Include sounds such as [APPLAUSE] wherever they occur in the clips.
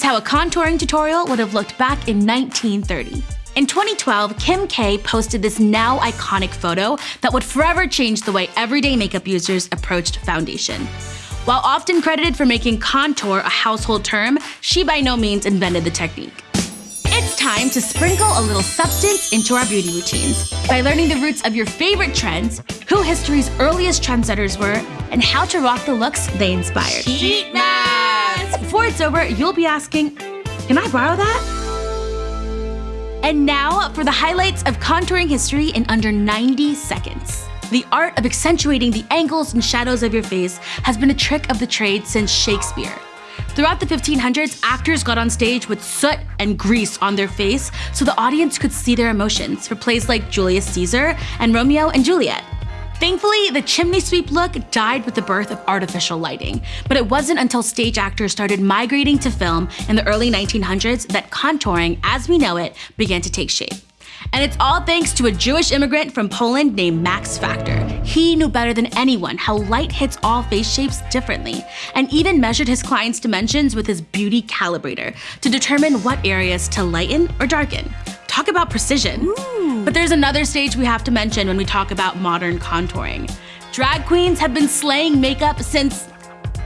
is how a contouring tutorial would have looked back in 1930. In 2012, Kim K posted this now iconic photo that would forever change the way everyday makeup users approached foundation. While often credited for making contour a household term, she by no means invented the technique. It's time to sprinkle a little substance into our beauty routines by learning the roots of your favorite trends, who history's earliest trendsetters were, and how to rock the looks they inspired. It's over, you'll be asking, can I borrow that? And now for the highlights of contouring history in under 90 seconds. The art of accentuating the angles and shadows of your face has been a trick of the trade since Shakespeare. Throughout the 1500s, actors got on stage with soot and grease on their face so the audience could see their emotions for plays like Julius Caesar and Romeo and Juliet. Thankfully, the chimney sweep look died with the birth of artificial lighting, but it wasn't until stage actors started migrating to film in the early 1900s that contouring, as we know it, began to take shape. And it's all thanks to a Jewish immigrant from Poland named Max Factor. He knew better than anyone how light hits all face shapes differently, and even measured his clients' dimensions with his beauty calibrator to determine what areas to lighten or darken. Talk about precision. Ooh. But there's another stage we have to mention when we talk about modern contouring. Drag queens have been slaying makeup since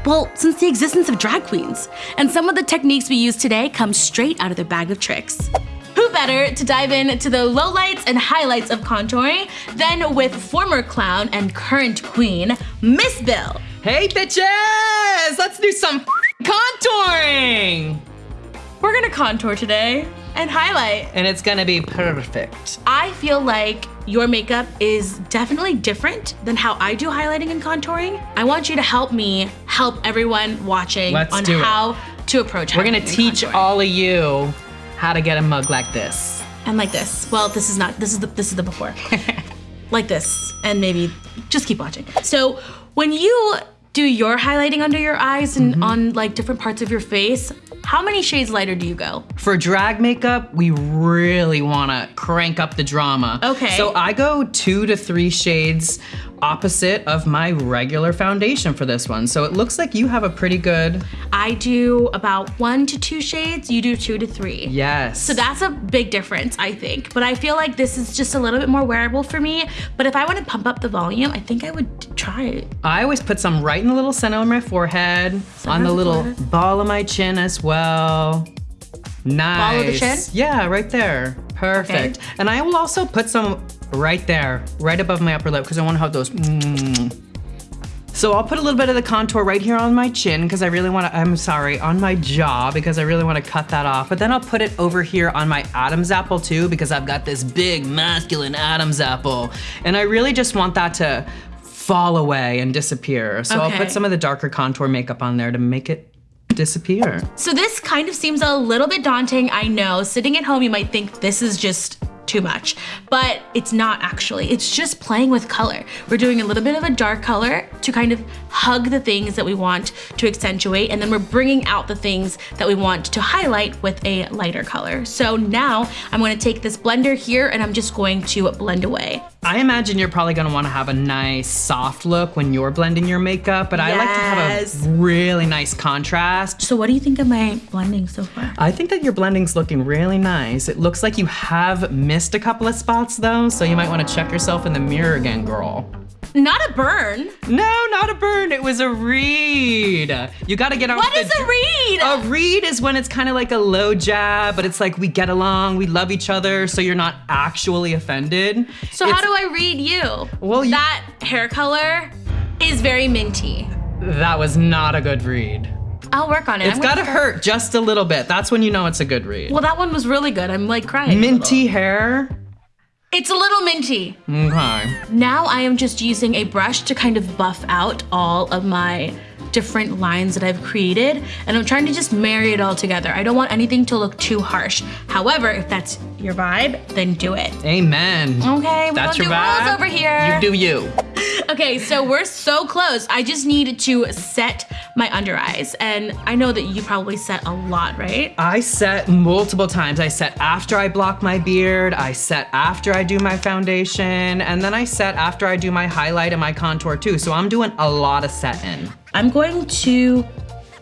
well, since the existence of drag queens. And some of the techniques we use today come straight out of their bag of tricks. Who better to dive into the lowlights and highlights of contouring than with former clown and current queen, Miss Bill. Hey bitches! Let's do some contouring! We're gonna contour today and highlight. And it's gonna be perfect. I feel like your makeup is definitely different than how I do highlighting and contouring. I want you to help me help everyone watching Let's on how it. to approach We're gonna teach contouring. all of you how to get a mug like this. And like this. Well, this is not, this is the, this is the before. [LAUGHS] like this, and maybe just keep watching. So when you do your highlighting under your eyes and mm -hmm. on like different parts of your face, how many shades lighter do you go? For drag makeup, we really wanna crank up the drama. Okay. So I go two to three shades opposite of my regular foundation for this one. So it looks like you have a pretty good... I do about one to two shades, you do two to three. Yes. So that's a big difference, I think. But I feel like this is just a little bit more wearable for me. But if I want to pump up the volume, I think I would try it. I always put some right in the little center of my forehead, on the little ball of my chin as well. Nice. Ball of the chin? Yeah, right there. Perfect. Okay. And I will also put some right there, right above my upper lip, because I want to have those. Mm. So I'll put a little bit of the contour right here on my chin because I really want to, I'm sorry, on my jaw because I really want to cut that off. But then I'll put it over here on my Adam's apple too because I've got this big masculine Adam's apple. And I really just want that to fall away and disappear. So okay. I'll put some of the darker contour makeup on there to make it disappear. So this kind of seems a little bit daunting, I know. Sitting at home, you might think this is just too much, but it's not actually. It's just playing with color. We're doing a little bit of a dark color to kind of hug the things that we want to accentuate, and then we're bringing out the things that we want to highlight with a lighter color. So now I'm gonna take this blender here and I'm just going to blend away. I imagine you're probably gonna wanna have a nice soft look when you're blending your makeup, but yes. I like to have a really nice contrast. So what do you think of my blending so far? I think that your blending's looking really nice. It looks like you have missed a couple of spots though, so you might wanna check yourself in the mirror again, girl. Not a burn. No, not a burn. It was a read. You gotta get on What is a read? A read is when it's kind of like a low jab, but it's like we get along, we love each other, so you're not actually offended. So it's, how do I read you? Well, you, That hair color is very minty. That was not a good read. I'll work on it. It's gotta hurt just a little bit. That's when you know it's a good read. Well, that one was really good. I'm like crying. Minty hair. It's a little minty. Okay. Now I am just using a brush to kind of buff out all of my different lines that I've created and I'm trying to just marry it all together. I don't want anything to look too harsh. However, if that's your vibe, then do it. Amen. Okay, we that's don't do vibe. rules over here. You do you. Okay, so we're so close. I just need to set my under eyes. And I know that you probably set a lot, right? I set multiple times. I set after I block my beard, I set after I do my foundation, and then I set after I do my highlight and my contour too. So I'm doing a lot of setting. I'm going to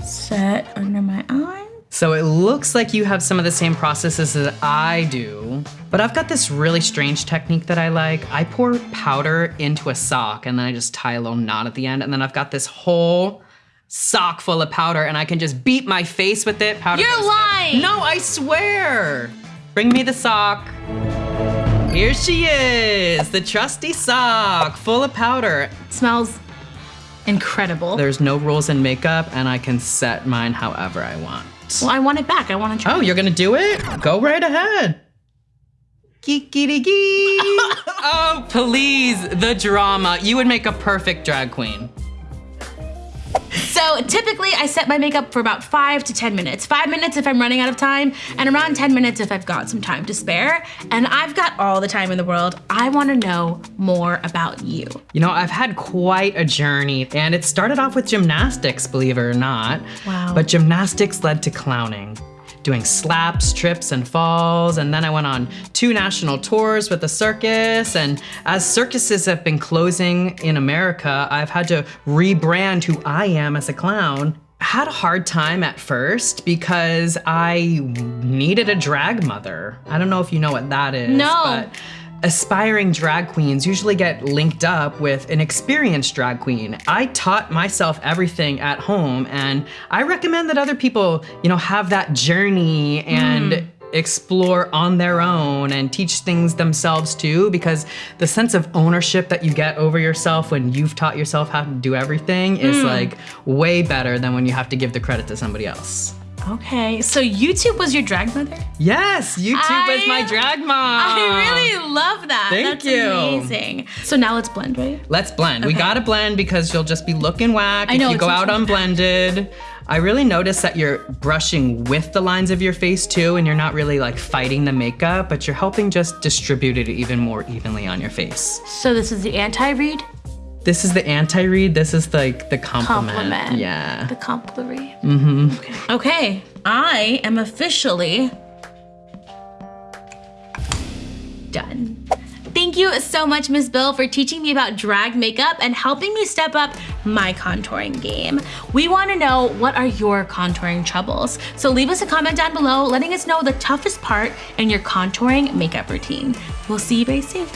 set under my eye. So it looks like you have some of the same processes that I do, but I've got this really strange technique that I like. I pour powder into a sock and then I just tie a little knot at the end. And then I've got this whole sock full of powder and I can just beat my face with it. Powder You're lying. No, I swear. Bring me the sock. Here she is, the trusty sock full of powder. smells incredible. There's no rules in makeup and I can set mine however I want. Well, I want it back. I want to try. Oh, you're gonna do it? Go right ahead. Geekity gee. [LAUGHS] oh, please, the drama. You would make a perfect drag queen. So typically I set my makeup for about five to 10 minutes. Five minutes if I'm running out of time, and around 10 minutes if I've got some time to spare. And I've got all the time in the world. I wanna know more about you. You know, I've had quite a journey, and it started off with gymnastics, believe it or not. Wow. But gymnastics led to clowning. Doing slaps, trips, and falls, and then I went on two national tours with the circus. And as circuses have been closing in America, I've had to rebrand who I am as a clown. Had a hard time at first because I needed a drag mother. I don't know if you know what that is. No. But aspiring drag queens usually get linked up with an experienced drag queen. I taught myself everything at home and I recommend that other people, you know, have that journey and hmm. explore on their own and teach things themselves too because the sense of ownership that you get over yourself when you've taught yourself how to do everything is hmm. like way better than when you have to give the credit to somebody else. Okay, so YouTube was your drag mother? Yes, YouTube I- my drag mom. I really love that. Thank That's you. amazing. So now let's blend, right? Let's blend. We gotta blend because you'll just be looking whack I if know, you go out unblended. I really notice that you're brushing with the lines of your face too, and you're not really like fighting the makeup, but you're helping just distribute it even more evenly on your face. So this is the anti-read? This is the anti-read, this is like the compliment. Compliment. Yeah. The compliment. Mm-hmm. Okay. okay, I am officially done. Thank you so much, Ms. Bill, for teaching me about drag makeup and helping me step up my contouring game. We want to know what are your contouring troubles. So leave us a comment down below letting us know the toughest part in your contouring makeup routine. We'll see you very soon.